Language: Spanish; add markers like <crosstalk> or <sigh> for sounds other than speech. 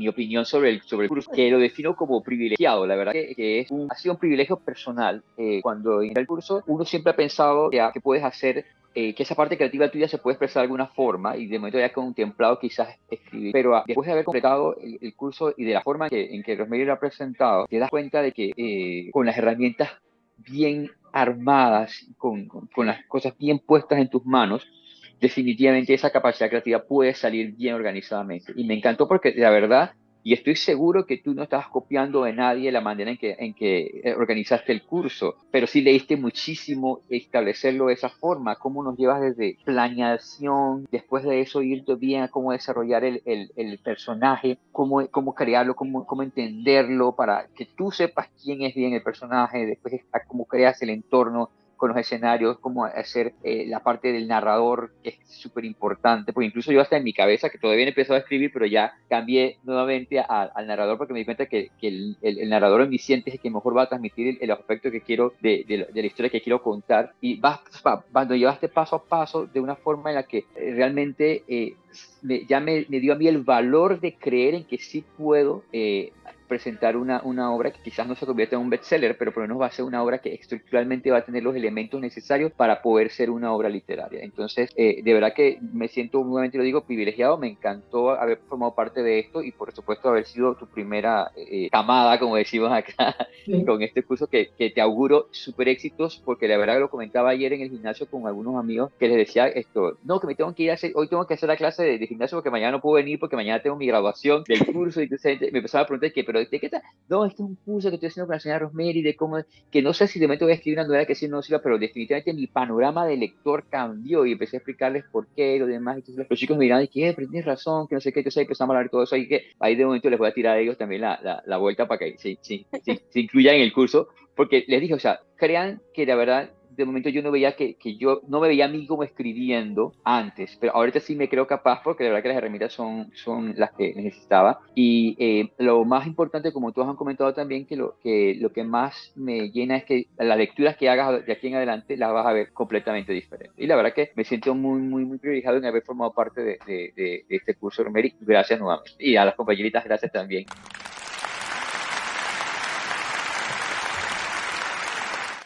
mi opinión sobre el, sobre el curso, que lo defino como privilegiado. La verdad que, es un, ha sido un privilegio personal. Eh, cuando en el curso, uno siempre ha pensado que, que puedes hacer eh, que esa parte creativa tuya se puede expresar de alguna forma y de momento ya contemplado quizás escribir. Pero ah, después de haber completado el, curso y de la forma que, en que Rosemary lo ha presentado, te das cuenta de que eh, con las herramientas bien armadas, con, con, las cosas bien puestas en tus manos, definitivamente esa capacidad creativa puede salir bien organizadamente. Y me encantó porque la verdad y estoy seguro que tú no estabas copiando de nadie la manera en que, en que eh, organizaste el curso, pero sí leíste muchísimo establecerlo de esa forma, cómo nos llevas desde planeación, después de eso irte bien a cómo desarrollar el, el, personaje, cómo, cómo crearlo, cómo, cómo entenderlo, para que tú sepas quién es bien el personaje, después cómo creas el entorno, con los escenarios, cómo hacer eh, la parte del narrador, que es súper importante, porque incluso yo hasta en mi cabeza, que todavía he empezado a escribir, pero ya cambié nuevamente al narrador porque me di cuenta que, que el, el, narrador omnisciente es el que mejor va a transmitir el, aspecto que quiero de, la historia que quiero contar. Y vas, cuando llevaste paso a paso de una forma en la que eh, realmente eh, ya me, me, dio a mí el valor de creer en que sí puedo eh, presentar una, una, obra que quizás no se convierta en un bestseller, pero por lo menos va a ser una obra que estructuralmente va a tener los elementos necesarios para poder ser una obra literaria. Entonces, eh, de verdad que me siento, nuevamente lo digo, privilegiado, me encantó haber formado parte de esto y por supuesto haber sido tu primera eh, camada, como decimos acá, <laughs> con este curso que, que te auguro súper éxitos, porque la verdad que lo comentaba ayer en el gimnasio con algunos amigos que les decía esto, no, que me tengo que ir a hacer, hoy tengo que hacer la clase de, de gimnasio porque mañana no puedo venir porque mañana tengo mi graduación del curso y entonces me empezaba a preguntar que, pero ¿de qué tal? No, este es un curso que estoy haciendo con la señora Rosemary, de cómo, que no sé si de momento voy a escribir una novela que sí no sirva, pero definitivamente mi panorama de lector cambió y empecé a explicarles por qué y lo demás. Entonces los chicos me dirán, que eh, pero tienes razón, que no sé qué, entonces empezamos a hablar de todo eso y que ahí de momento les voy a tirar a ellos también la, la, la vuelta para que se, se, se incluyan en el curso, porque les dije, o sea, crean que la verdad de momento yo no veía que, que, yo no me veía a mí como escribiendo antes, pero ahorita sí me creo capaz porque la verdad que las herramientas son, son las que necesitaba. Y eh, lo más importante, como todos han comentado también, que lo, que lo que más me llena es que las lecturas que hagas de aquí en adelante las vas a ver completamente diferentes. Y la verdad que me siento muy, muy, muy privilegiado en haber formado parte de, de, de este curso, Romery. Gracias nuevamente. Y a las compañeritas, gracias también.